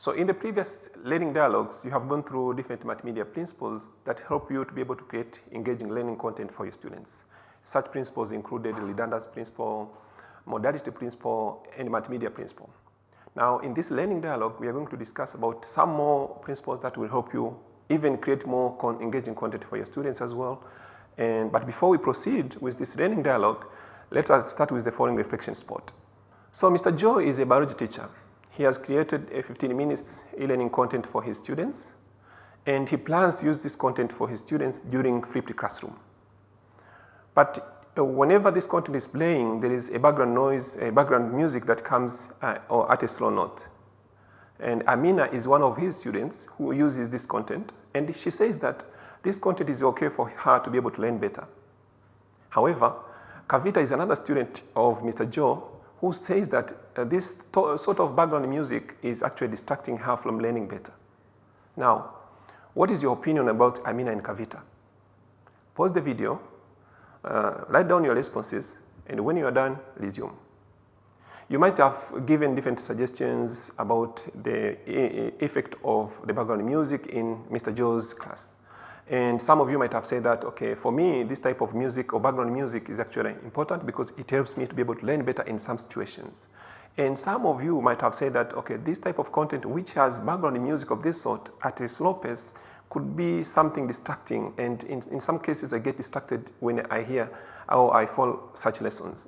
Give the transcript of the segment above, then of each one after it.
So in the previous learning dialogues, you have gone through different multimedia principles that help you to be able to create engaging learning content for your students. Such principles included the redundancy principle, modality principle, and multimedia principle. Now in this learning dialogue, we are going to discuss about some more principles that will help you even create more con engaging content for your students as well. And, but before we proceed with this learning dialogue, let us start with the following reflection spot. So Mr. Joe is a biology teacher he has created a 15 minutes e-learning content for his students and he plans to use this content for his students during flipped classroom. But uh, whenever this content is playing there is a background noise, a background music that comes uh, or at a slow note. And Amina is one of his students who uses this content and she says that this content is okay for her to be able to learn better. However, Kavita is another student of Mr. Joe who says that uh, this sort of background music is actually distracting her from learning better. Now, what is your opinion about Amina and Kavita? Pause the video, uh, write down your responses and when you are done, resume. You might have given different suggestions about the effect of the background music in Mr. Joe's class. And some of you might have said that, okay, for me, this type of music or background music is actually important because it helps me to be able to learn better in some situations. And some of you might have said that, okay, this type of content which has background music of this sort at a slow pace could be something distracting and in, in some cases I get distracted when I hear or I follow such lessons.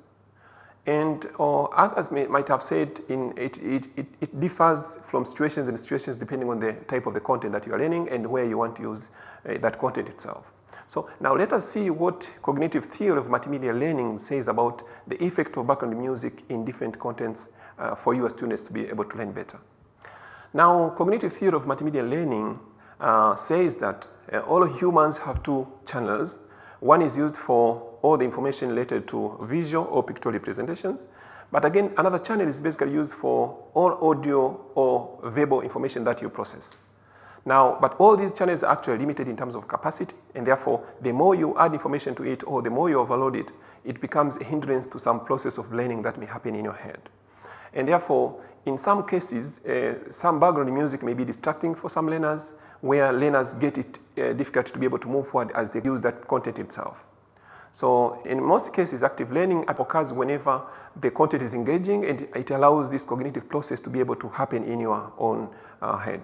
And or others may, might have said in it, it, it, it, differs from situations and situations depending on the type of the content that you are learning and where you want to use uh, that content itself. So now let us see what cognitive theory of multimedia learning says about the effect of background music in different contents uh, for your students to be able to learn better. Now cognitive theory of multimedia learning uh, says that uh, all humans have two channels. One is used for all the information related to visual or pictorial representations. But again, another channel is basically used for all audio or verbal information that you process. Now, but all these channels are actually limited in terms of capacity and therefore the more you add information to it or the more you overload it, it becomes a hindrance to some process of learning that may happen in your head. And therefore, in some cases, uh, some background music may be distracting for some learners where learners get it uh, difficult to be able to move forward as they use that content itself. So in most cases active learning occurs whenever the content is engaging and it allows this cognitive process to be able to happen in your own uh, head.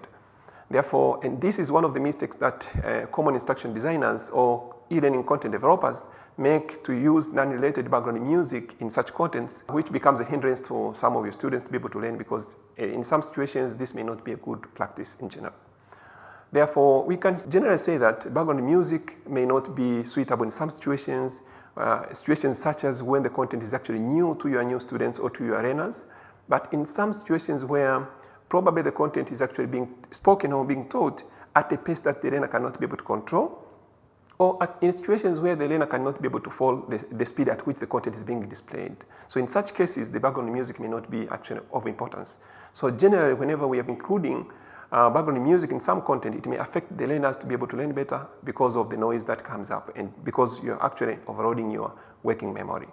Therefore, and this is one of the mistakes that uh, common instruction designers or e-learning content developers make to use non-related background music in such contents which becomes a hindrance to some of your students to be able to learn because uh, in some situations this may not be a good practice in general. Therefore, we can generally say that background music may not be suitable in some situations, uh, situations such as when the content is actually new to your new students or to your learners. But in some situations where probably the content is actually being spoken or being taught at a pace that the learner cannot be able to control, or at, in situations where the learner cannot be able to follow the, the, speed at which the content is being displayed. So in such cases, the background music may not be actually of importance. So generally, whenever we are including uh, background music in some content, it may affect the learners to be able to learn better because of the noise that comes up and because you're actually overloading your working memory.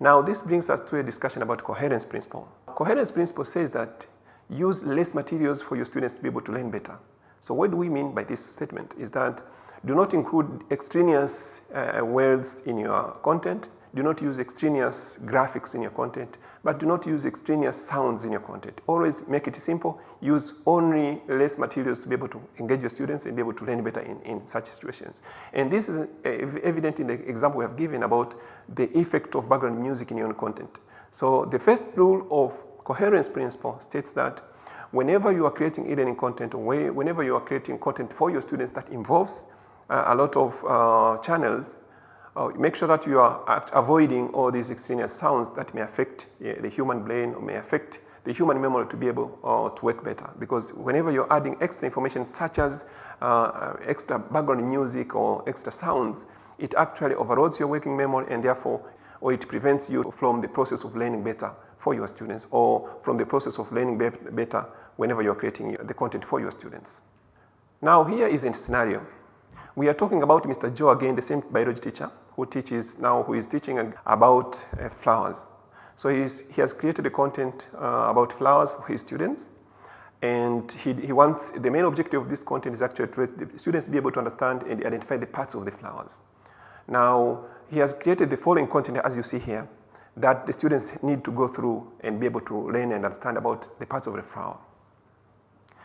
Now this brings us to a discussion about coherence principle. Coherence principle says that use less materials for your students to be able to learn better. So what do we mean by this statement is that do not include extraneous uh, words in your content, do not use extraneous graphics in your content, but do not use extraneous sounds in your content. Always make it simple, use only less materials to be able to engage your students and be able to learn better in, in such situations. And this is uh, evident in the example we have given about the effect of background music in your own content. So the first rule of coherence principle states that whenever you are creating e-learning content or whenever you are creating content for your students that involves uh, a lot of uh, channels, uh, make sure that you are avoiding all these extraneous sounds that may affect uh, the human brain or may affect the human memory to be able uh, to work better. Because whenever you're adding extra information such as uh, extra background music or extra sounds, it actually overloads your working memory and therefore or it prevents you from the process of learning better for your students or from the process of learning be better whenever you're creating the content for your students. Now here is a scenario. We are talking about Mr. Joe again, the same biology teacher who teaches now, who is teaching about uh, flowers. So he has created a content uh, about flowers for his students And he, he wants, the main objective of this content is actually to let the students be able to understand and identify the parts of the flowers. Now, he has created the following content as you see here that the students need to go through and be able to learn and understand about the parts of the flower.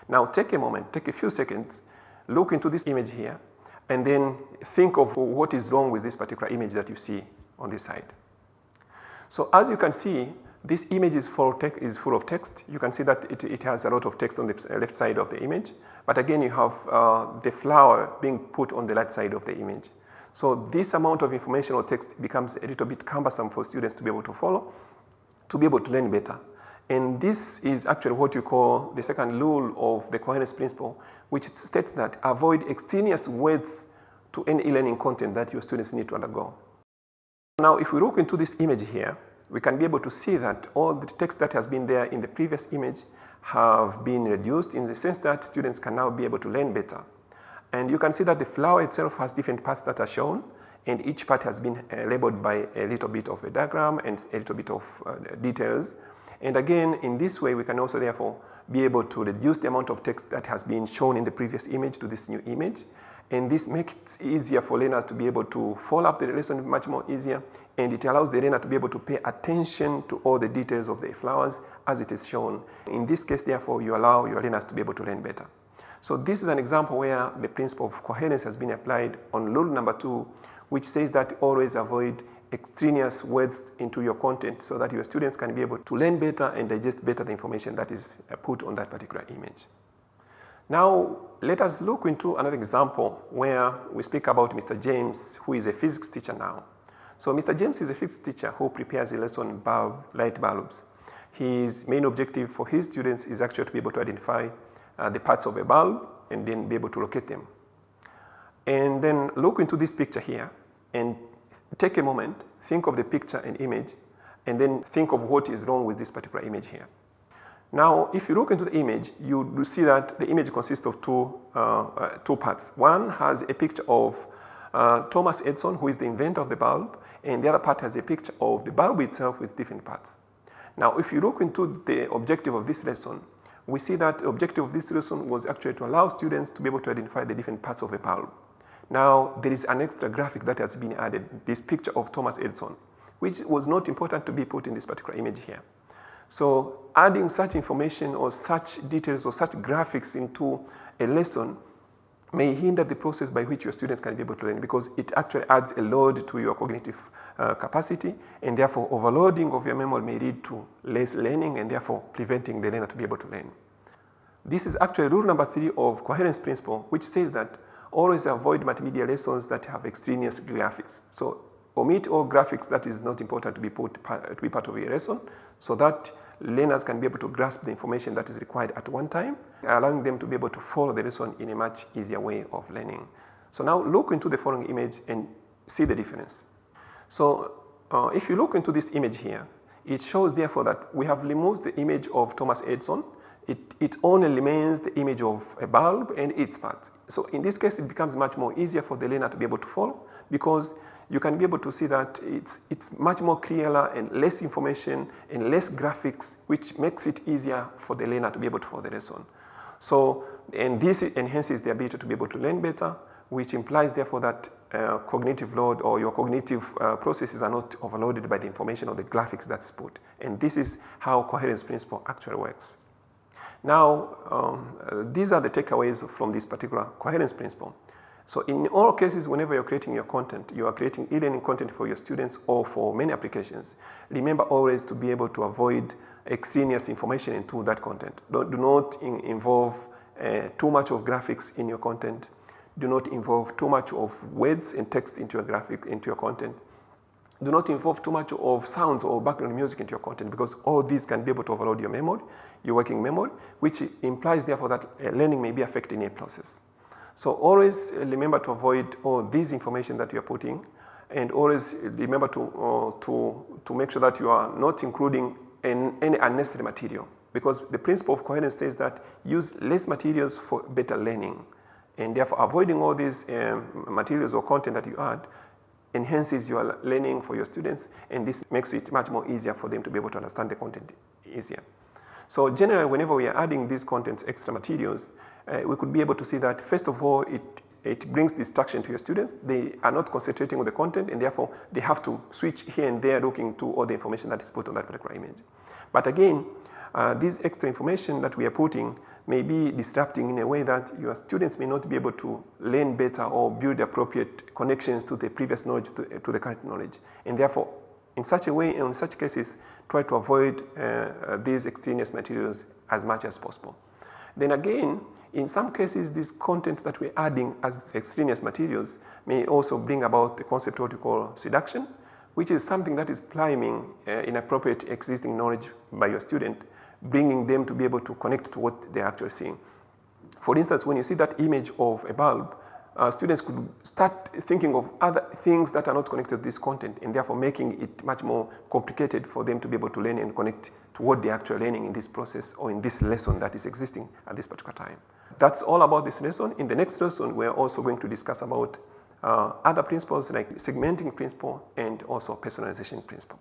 Now take a moment, take a few seconds, look into this image here and then think of what is wrong with this particular image that you see on this side. So as you can see, this image is full, is full of text. You can see that it, it, has a lot of text on the left side of the image. But again, you have uh, the flower being put on the right side of the image. So this amount of information or text becomes a little bit cumbersome for students to be able to follow, to be able to learn better. And this is actually what you call the second rule of the coherence principle, which states that avoid extraneous words to any e-learning content that your students need to undergo. Now, if we look into this image here, we can be able to see that all the text that has been there in the previous image have been reduced in the sense that students can now be able to learn better. And you can see that the flower itself has different parts that are shown and each part has been uh, labeled by a little bit of a diagram and a little bit of uh, details. And again, in this way, we can also therefore be able to reduce the amount of text that has been shown in the previous image to this new image. And this makes it easier for learners to be able to follow up the lesson much more easier. And it allows the learner to be able to pay attention to all the details of the flowers as it is shown. In this case, therefore, you allow your learners to be able to learn better. So this is an example where the principle of coherence has been applied on rule number two, which says that always avoid extraneous words into your content so that your students can be able to learn better and digest better the information that is uh, put on that particular image. Now let us look into another example where we speak about Mr. James who is a physics teacher now. So Mr. James is a physics teacher who prepares a lesson bulb, light bulbs. His main objective for his students is actually to be able to identify uh, the parts of a bulb and then be able to locate them. And then look into this picture here and take a moment, think of the picture and image, and then think of what is wrong with this particular image here. Now, if you look into the image, you see that the image consists of two, uh, uh, two parts. One has a picture of uh, Thomas Edison, who is the inventor of the bulb, and the other part has a picture of the bulb itself with different parts. Now, if you look into the objective of this lesson, we see that the objective of this lesson was actually to allow students to be able to identify the different parts of a bulb. Now, there is an extra graphic that has been added, this picture of Thomas Edison, which was not important to be put in this particular image here. So adding such information or such details or such graphics into a lesson may hinder the process by which your students can be able to learn because it actually adds a load to your cognitive uh, capacity and therefore overloading of your memory may lead to less learning and therefore preventing the learner to be able to learn. This is actually rule number three of coherence principle which says that always avoid multimedia lessons that have extraneous graphics. So omit all graphics that is not important to be put to be part of your lesson so that learners can be able to grasp the information that is required at one time, allowing them to be able to follow the lesson in a much easier way of learning. So now look into the following image and see the difference. So uh, if you look into this image here, it shows therefore that we have removed the image of Thomas Edison it, it only remains the image of a bulb and its parts. So in this case, it becomes much more easier for the learner to be able to follow because you can be able to see that it's, it's much more clearer and less information and less graphics, which makes it easier for the learner to be able to follow the lesson. So, and this enhances the ability to be able to learn better, which implies therefore that uh, cognitive load or your cognitive uh, processes are not overloaded by the information or the graphics that's put. And this is how coherence principle actually works. Now, um, uh, these are the takeaways from this particular coherence principle. So in all cases, whenever you're creating your content, you are creating e-learning content for your students or for many applications. Remember always to be able to avoid extraneous information into that content. Don't, do not in, involve uh, too much of graphics in your content. Do not involve too much of words and text into your graphic, into your content do not involve too much of sounds or background music into your content because all these can be able to overload your memory, your working memory, which implies therefore that uh, learning may be affected in a process. So always remember to avoid all this information that you are putting and always remember to, uh, to, to make sure that you are not including in any unnecessary material because the principle of coherence says that use less materials for better learning and therefore avoiding all these um, materials or content that you add enhances your learning for your students and this makes it much more easier for them to be able to understand the content easier. So generally, whenever we are adding these contents, extra materials, uh, we could be able to see that first of all, it it brings distraction to your students. They are not concentrating on the content and therefore they have to switch here and there looking to all the information that is put on that particular image. But again, uh, this extra information that we are putting may be disrupting in a way that your students may not be able to learn better or build appropriate connections to the previous knowledge to, to the current knowledge. And therefore, in such a way, in such cases, try to avoid uh, uh, these extraneous materials as much as possible. Then again, in some cases, these contents that we're adding as extraneous materials may also bring about the concept of what we call seduction, which is something that is priming uh, inappropriate existing knowledge by your student, bringing them to be able to connect to what they're actually seeing. For instance, when you see that image of a bulb, uh, students could start thinking of other things that are not connected to this content and therefore making it much more complicated for them to be able to learn and connect to what they're actually learning in this process or in this lesson that is existing at this particular time. That's all about this lesson. In the next lesson, we're also going to discuss about uh, other principles like segmenting principle and also personalization principle.